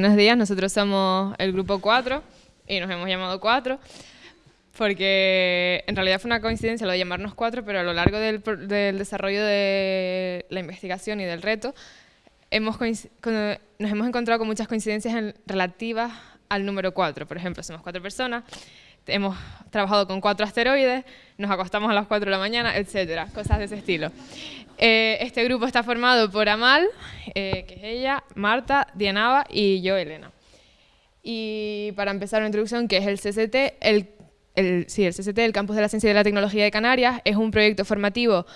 Buenos días, nosotros somos el grupo 4 y nos hemos llamado 4 porque en realidad fue una coincidencia lo de llamarnos 4, pero a lo largo del, desarrollo de la investigación y del reto hemos nos hemos encontrado con muchas coincidencias relativas al número 4. Por ejemplo, somos cuatro personas, hemos trabajado con cuatro asteroides, nos acostamos a las 4 de la mañana, etcétera, cosas de ese estilo. Eh, este grupo está formado por Amal, eh, que es ella, Marta, Dianaba y yo, Elena. Y para empezar una introducción, que es el CCT, el, sí, el CCT, el Campus de la Ciencia y de la Tecnología de Canarias, es un proyecto formativo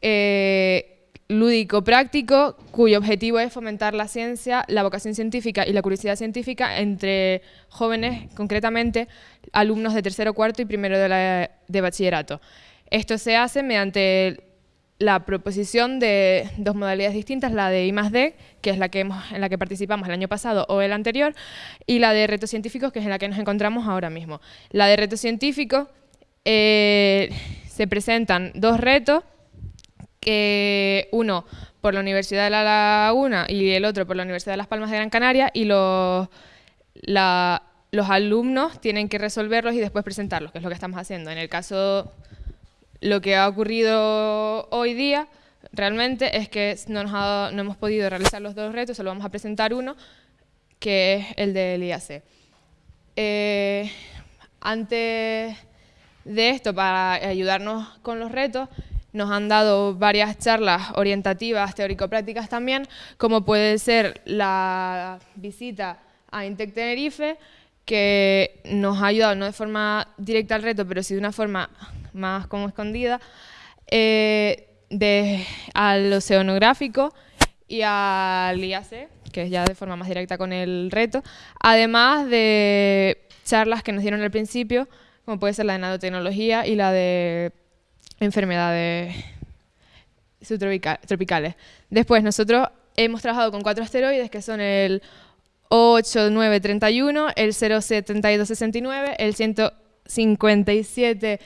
eh, lúdico-práctico cuyo objetivo es fomentar la ciencia, la vocación científica y la curiosidad científica entre jóvenes, concretamente alumnos de tercero, cuarto y primero de, de bachillerato. Esto se hace mediante la proposición de dos modalidades distintas, la de I+D, que es la que hemos, en la que participamos el año pasado o el anterior, y la de retos científicos, que es en la que nos encontramos ahora mismo. La de retos científicos eh, se presentan dos retos, que uno por la Universidad de La Laguna y el otro por la Universidad de Las Palmas de Gran Canaria, y los, alumnos tienen que resolverlos y después presentarlos, que es lo que estamos haciendo. En el caso lo que ha ocurrido hoy día realmente es que no, no hemos podido realizar los dos retos, solo vamos a presentar uno, que es el del IAC. Eh, antes de esto, para ayudarnos con los retos, nos han dado varias charlas orientativas, teórico-prácticas también, como puede ser la visita a Intec Tenerife, que nos ha ayudado no de forma directa al reto, pero sí de una forma más como escondida, eh, de, al oceanográfico y al IAC, que es ya de forma más directa con el reto, además de charlas que nos dieron al principio, como puede ser la de nanotecnología y la de enfermedades subtropicales. Después, nosotros hemos trabajado con cuatro asteroides, que son el 8931, el 07269, el 157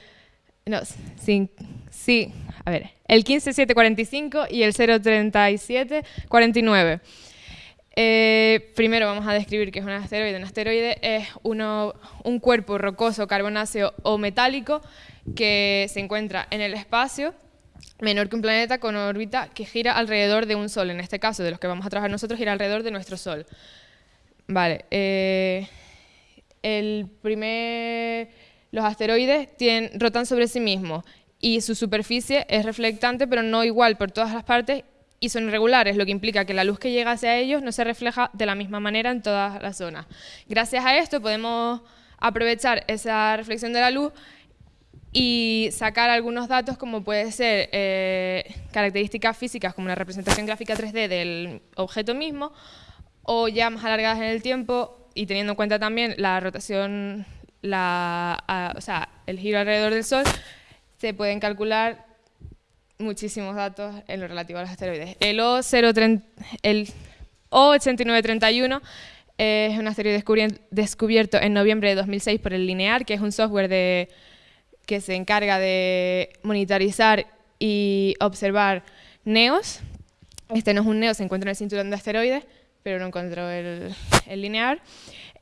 no, sí, a ver, el 15745 y el 03749. Eh, primero vamos a describir qué es un asteroide. Un asteroide es uno, un cuerpo rocoso, carbonáceo o metálico que se encuentra en el espacio, menor que un planeta con órbita que gira alrededor de un Sol. En este caso, de los que vamos a trabajar nosotros, gira alrededor de nuestro Sol. Vale. Eh, los asteroides rotan sobre sí mismos y su superficie es reflectante, pero no igual por todas las partes y son irregulares, lo que implica que la luz que llega hacia ellos no se refleja de la misma manera en todas las zonas. Gracias a esto podemos aprovechar esa reflexión de la luz y sacar algunos datos como puede ser eh, características físicas como la representación gráfica 3D del objeto mismo o ya más alargadas en el tiempo y teniendo en cuenta también la rotación la, o sea, el giro alrededor del Sol, se pueden calcular muchísimos datos en lo relativo a los asteroides. El, o el O8931 es un asteroide descubierto en noviembre de 2006 por el Linear, que es un software de, que se encarga de monitorizar y observar NEOs. Este no es un NEO, se encuentra en el cinturón de asteroides, pero no encontró el, el Linear.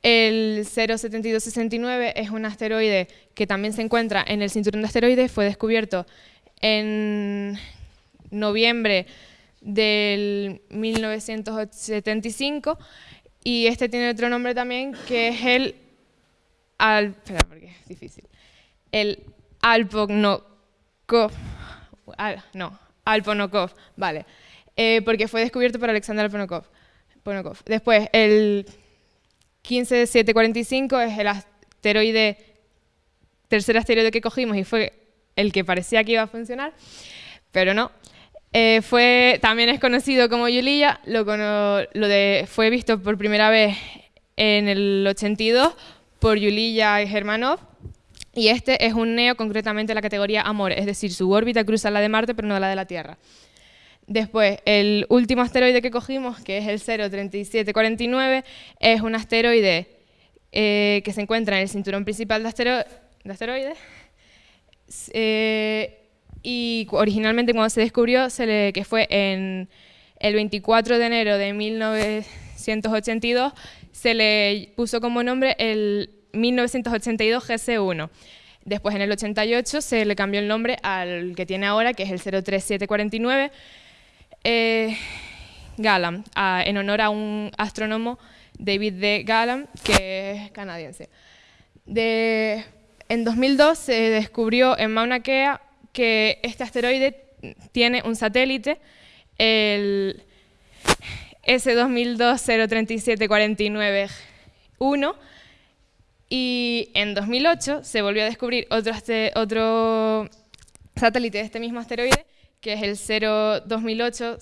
El 07269 es un asteroide que también se encuentra en el cinturón de asteroides, fue descubierto en noviembre del 1975 y este tiene otro nombre también que es el al, espera porque es difícil. El Alponokov. no, Alponokov, vale. Eh, porque fue descubierto por Alexander Alponokov. Después, el 15745 es el asteroide, tercer asteroide que cogimos y fue el que parecía que iba a funcionar, pero no. Eh, fue, también es conocido como Yulia, lo, de, fue visto por primera vez en el 82 por Yulia y Germanov, y este es un neo concretamente la categoría Amor, es decir, su órbita cruza la de Marte pero no la de la Tierra. Después, el último asteroide que cogimos, que es el 03749, es un asteroide eh, que se encuentra en el cinturón principal de, asteroides. Eh, y originalmente cuando se descubrió, que fue en el 24 de enero de 1982, se le puso como nombre el 1982 GC1. Después, en el 88, se le cambió el nombre al que tiene ahora, que es el 03749 eh, Galam, en honor a un astrónomo, David D. Galam, que es canadiense. en 2002 se descubrió en Mauna Kea que este asteroide tiene un satélite, el S2002-03749-1, y en 2008 se volvió a descubrir otro, otro satélite de este mismo asteroide, que es el 2008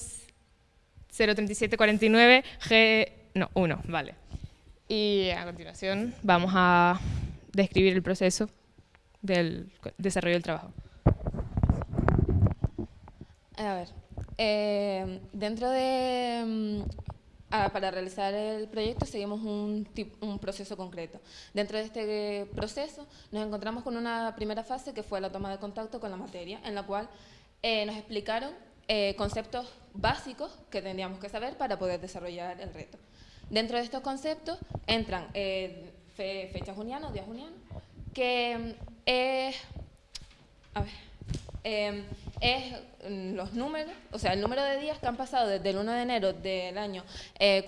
03749 G... no, 1, vale. Y a continuación vamos a describir el proceso del desarrollo del trabajo. A ver, eh, dentro de... Mm, para realizar el proyecto seguimos un, un, proceso concreto. Dentro de este proceso nos encontramos con una primera fase que fue la toma de contacto con la materia, en la cual eh, nos explicaron eh, conceptos básicos que tendríamos que saber para poder desarrollar el reto. Dentro de estos conceptos entran fechas junianas, días junianos, que mm, es... A ver, Em, es mm, los números, o sea, el número de días que han pasado desde el 1 de enero del año eh,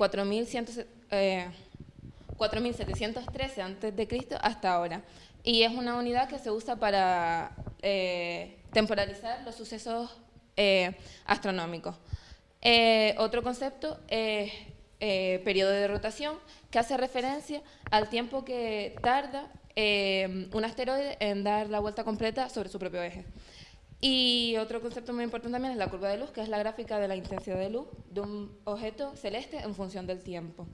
4713 antes de Cristo hasta ahora. Y es una unidad que se usa para eh, temporalizar los sucesos eh, astronómicos. Eh, otro concepto es periodo de rotación, que hace referencia al tiempo que tarda un asteroide en dar la vuelta completa sobre su propio eje. Y otro concepto muy importante también es la curva de luz, que es la gráfica de la intensidad de luz de un objeto celeste en función del tiempo.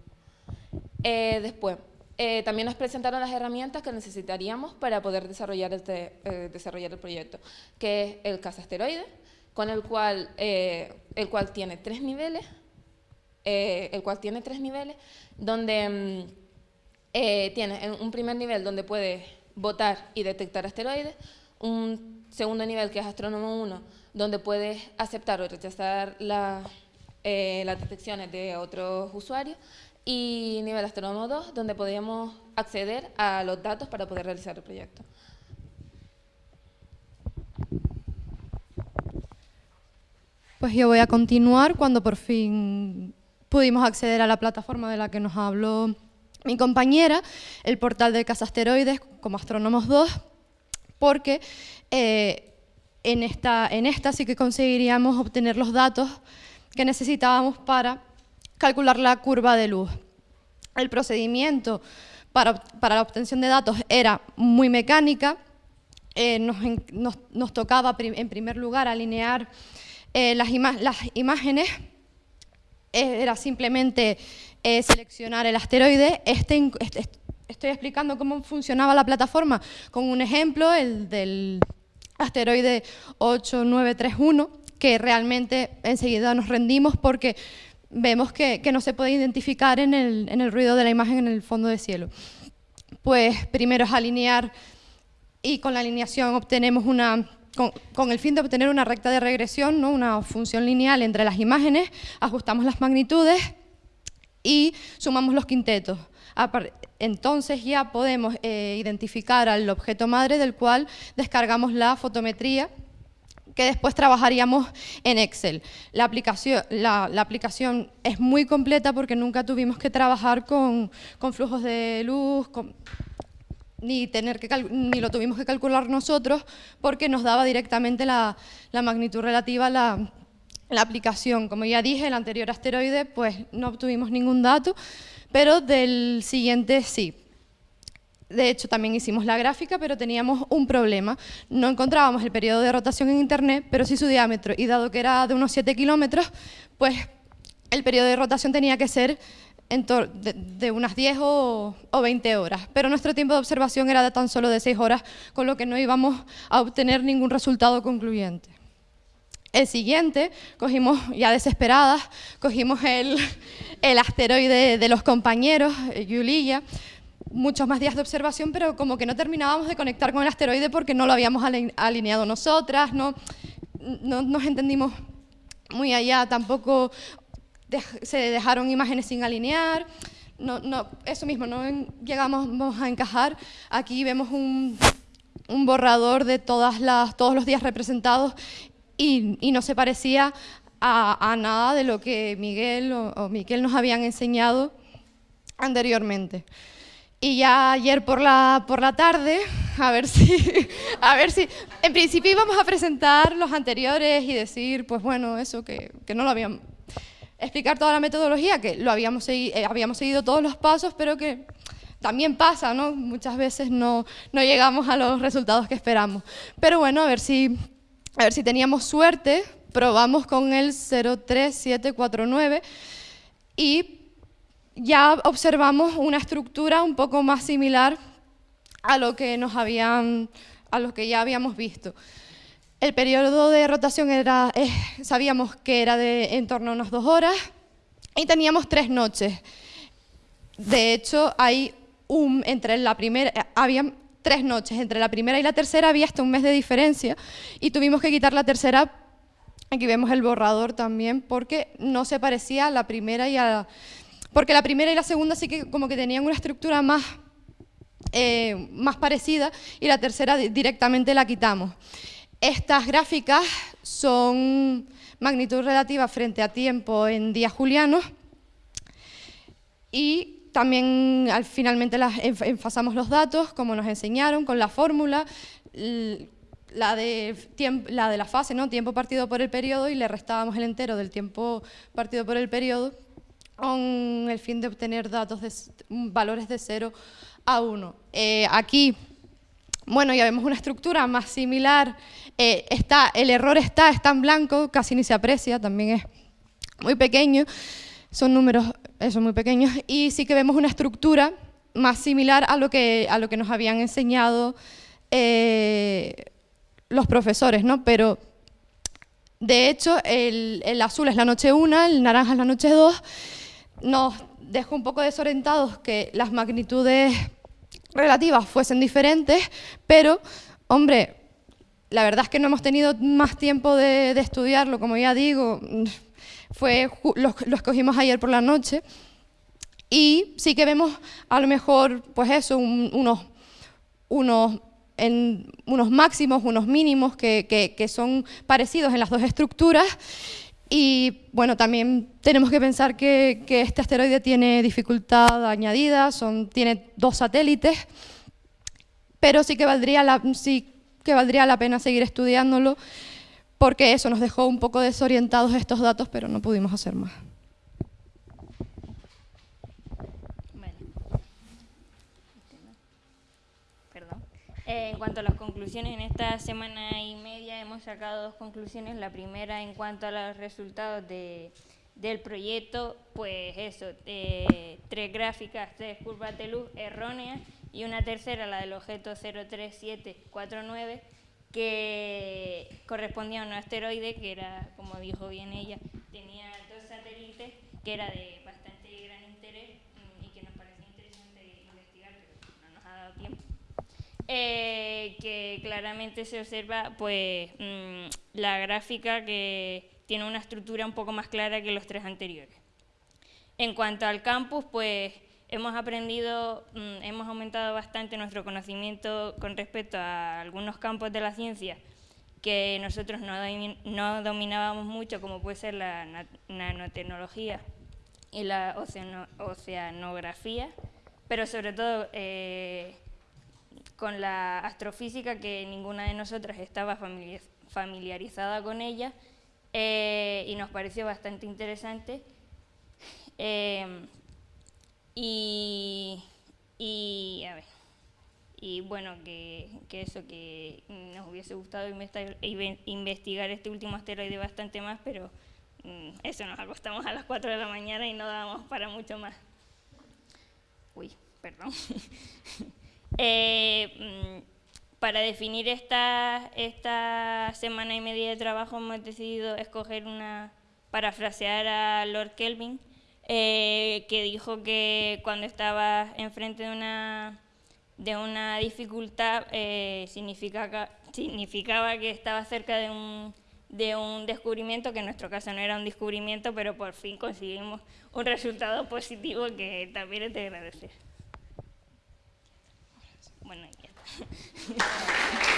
Eh, después, eh, también nos presentaron las herramientas que necesitaríamos para poder desarrollar, este, eh, desarrollar el proyecto, que es el cazasteroide, con el cual, el cual tiene tres niveles, el cual tiene tres niveles, donde mm, tiene un primer nivel donde puede botar y detectar asteroides, un segundo nivel, que es Astrónomo 1, donde puedes aceptar o rechazar eh, las detecciones de otros usuarios, y nivel Astrónomo 2, donde podríamos acceder a los datos para poder realizar el proyecto. Pues yo voy a continuar cuando por fin pudimos acceder a la plataforma de la que nos habló mi compañera, el portal de Casasteroides como Astrónomos 2, porque eh, en, esta, en esta sí que conseguiríamos obtener los datos que necesitábamos para calcular la curva de luz. El procedimiento para, la obtención de datos era muy mecánica, eh, nos, tocaba en primer lugar alinear eh, las, las, imágenes, era simplemente seleccionar el asteroide, este, este estoy explicando cómo funcionaba la plataforma con un ejemplo, el del asteroide 8931, que realmente enseguida nos rendimos porque vemos que, no se puede identificar en el, ruido de la imagen en el fondo de cielo. Pues primero es alinear y con la alineación obtenemos una, con, el fin de obtener una recta de regresión, ¿no? una función lineal entre las imágenes, ajustamos las magnitudes y sumamos los quintetos entonces ya podemos eh, identificar al objeto madre del cual descargamos la fotometría que después trabajaríamos en Excel. La aplicación, la, es muy completa porque nunca tuvimos que trabajar con, flujos de luz, ni, tener que ni lo tuvimos que calcular nosotros porque nos daba directamente la, magnitud relativa a la, la aplicación. Como ya dije, el anterior asteroide pues no obtuvimos ningún dato, pero del siguiente sí. De hecho, también hicimos la gráfica, pero teníamos un problema. No encontrábamos el periodo de rotación en Internet, pero sí su diámetro. Y dado que era de unos 7 kilómetros, pues el periodo de rotación tenía que ser de, unas 10 o, 20 horas. Pero nuestro tiempo de observación era de tan solo de 6 horas, con lo que no íbamos a obtener ningún resultado concluyente. El siguiente, cogimos ya desesperadas, cogimos el, asteroide de los compañeros, Yulia, muchos más días de observación, pero como que no terminábamos de conectar con el asteroide porque no lo habíamos alineado nosotras, no, no nos entendimos muy allá, tampoco se dejaron imágenes sin alinear, no, no, eso mismo, no llegamos a encajar. Aquí vemos un, un borrador de todas las, todos los días representados y, y no se parecía a, a, nada de lo que Miguel o, o Miquel nos habían enseñado anteriormente. Y ya ayer por la, por la tarde, a ver, si, a ver si... En principio íbamos a presentar los anteriores y decir, pues bueno, eso, que, que no lo habíamos... Explicar toda la metodología, que lo habíamos, segui, eh, habíamos seguido todos los pasos, pero que también pasa, ¿no? Muchas veces no, no llegamos a los resultados que esperamos. Pero bueno, a ver si, a ver si teníamos suerte, probamos con el 03749 y ya observamos una estructura un poco más similar a lo que, nos habían, a lo que ya habíamos visto. El periodo de rotación era, eh, sabíamos que era de en torno a unas dos horas y teníamos tres noches. De hecho, hay un, entre la primera, eh, había tres noches, entre la primera y la tercera había hasta un mes de diferencia y tuvimos que quitar la tercera, aquí vemos el borrador también, porque no se parecía a la primera y a la porque la primera y la segunda sí que como que tenían una estructura más, eh, más parecida y la tercera directamente la quitamos. Estas gráficas son magnitud relativa frente a tiempo en días julianos y también al, finalmente las, enfasamos los datos, como nos enseñaron, con la fórmula, la de, la fase, ¿no? tiempo partido por el periodo, y le restábamos el entero del tiempo partido por el periodo, con el fin de obtener datos de valores de 0 a 1. Eh, aquí, bueno, ya vemos una estructura más similar. Eh, está, el error está, está en blanco, casi ni se aprecia, también es muy pequeño. Son números, eso, muy pequeños. Y sí que vemos una estructura más similar a lo que, a lo que nos habían enseñado eh, los profesores, ¿no? Pero, de hecho, el, el azul es la noche 1, el naranja es la noche 2, nos dejó un poco desorientados que las magnitudes relativas fuesen diferentes, pero, hombre, la verdad es que no hemos tenido más tiempo de, de estudiarlo, como ya digo, fue lo, lo, escogimos ayer por la noche, y sí que vemos a lo mejor, pues eso, un, unos, unos, en, unos máximos, unos mínimos que, que, que son parecidos en las dos estructuras, y bueno, también tenemos que pensar que, que este asteroide tiene dificultad añadida, son, tiene dos satélites, pero sí que, valdría la, sí que valdría la pena seguir estudiándolo, porque eso nos dejó un poco desorientados estos datos, pero no pudimos hacer más. En cuanto a las conclusiones, en esta semana y media hemos sacado dos conclusiones. La primera en cuanto a los resultados de, del proyecto, pues eso, eh, tres gráficas, tres curvas de luz erróneas y una tercera, la del objeto 03749, que correspondía a un asteroide que era, como dijo bien ella, tenía dos satélites que era de bastante gran interés mm, y que nos parecía interesante investigar, pero no nos ha dado tiempo eh, que claramente se observa pues, mmm, la gráfica que tiene una estructura un poco más clara que los tres anteriores. En cuanto al campus, pues hemos aprendido, mmm, hemos aumentado bastante nuestro conocimiento con respecto a algunos campos de la ciencia que nosotros no, dominábamos mucho, como puede ser la nanotecnología y la oceano oceanografía, pero sobre todo eh, con la astrofísica, que ninguna de nosotras estaba familiarizada con ella, eh, y nos pareció bastante interesante. Eh, y, y, a ver, y bueno, que, que, eso, que nos hubiese gustado investigar este último asteroide bastante más, pero mm, eso nos acostamos a las 4 de la mañana y no dábamos para mucho más. Uy, perdón. Eh, mm, para definir esta, esta semana y media de trabajo hemos decidido escoger una, parafrasear a Lord Kelvin, eh, que dijo que cuando estaba enfrente de una, de una dificultad eh, significaba, que estaba cerca de un, de un descubrimiento que en nuestro caso no era un descubrimiento, pero por fin conseguimos un resultado positivo que también es de agradecer. Bueno, ya está.